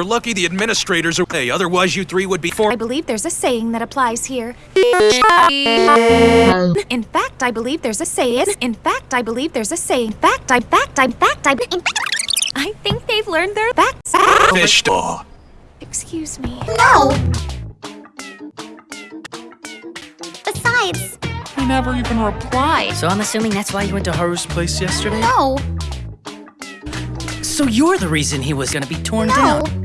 You're lucky the administrators are away, otherwise you three would be for- I believe there's a saying that applies here. In fact, I believe there's a saying. In fact, I believe there's a saying. Fact, I, fact, I, fact, I, in fact, I think they've learned their facts. fish. Oh. Excuse me. No! Besides, He never even replied. So I'm assuming that's why you went to Haru's place yesterday? no, So you're the reason he was gonna be torn no. down.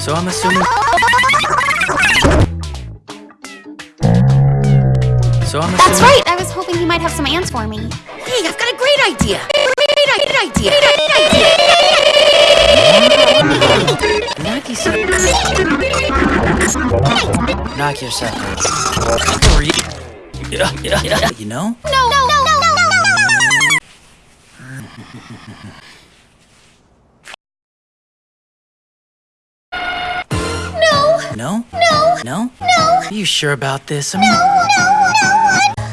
So I'm assuming. So I'm assuming. That's right. I was hoping he might have some ants for me. Hey, I've got a great idea. Great idea. Great idea. Knock yourself. Knock yourself. out. Yeah, yeah, yeah. You know? No, no, no, no, no, no, no, no. No, No? no, No? no, Are you sure about this? I mean, no, no,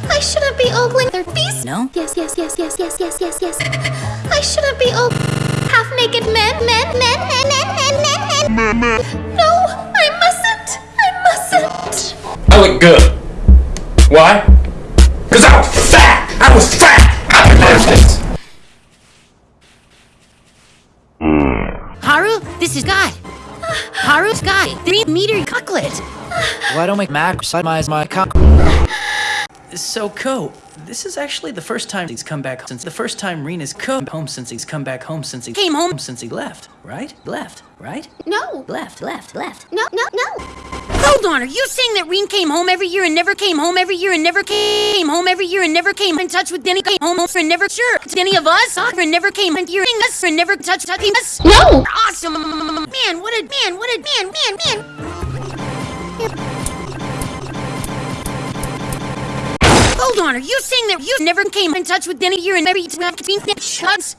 no. I shouldn't be ogling their beast. no? Yes, yes, yes, yes, yes, yes, yes, yes. I shouldn't be og half-naked men, men, men, men, men, men, men, men. No, I mustn't. I mustn't. I look good. Why? Cause I was fat! I was fat! I deserve this! Haru, this is God. Haru, Sky, three meter cocklet. Why don't we maximize my cock? So, Ko, this is actually the first time he's come back since the first time Rena's come home since he's come back home since he came home since he left, right? Left, right? No, Left, left, left. no, no, no. Hold on, are you saying that Reen came home every year and never came home every year and never came home every year and never came in touch with Denny came home and never sure any of us and never came in here us and never touched touching us? No. Awesome, man! What a man! What a man! Man! Man! On, are you saying that you never came in touch with any Denny here and every shots?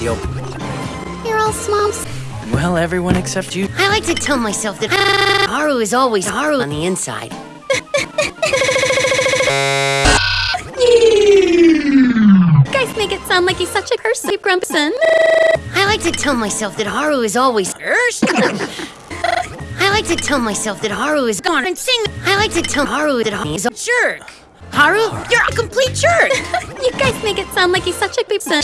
Yo. You're all smumps. Well, everyone except you. I like to tell myself that Haru is always Haru on the inside. You guys make it sound like he's such a cursed grumpson. I like to tell myself that Haru is always I like to tell myself that Haru is gone and sing. I like to tell Haru that Haru is a jerk. Haru, you're a complete jerk. You guys make it sound like he's such a big son.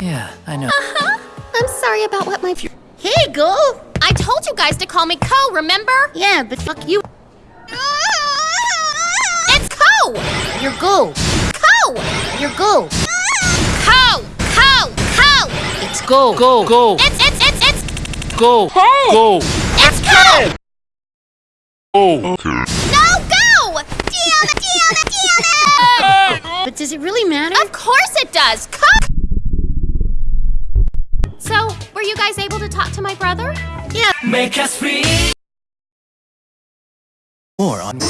yeah, I know. Uh-huh. I'm sorry about what my. Hey, go. I told you guys to call me Co. Remember? Yeah, but fuck you. It's Co. You're go. Co. You're go. Co. Co. Co. It's go. Go. Go. It's it's it's it's Go. Go. it's Co. Oh. No go. Damn it! Damn it! Damn it! But does it really matter? Of course it does. Co. So, were you guys able to talk to my brother? Make us free. More on.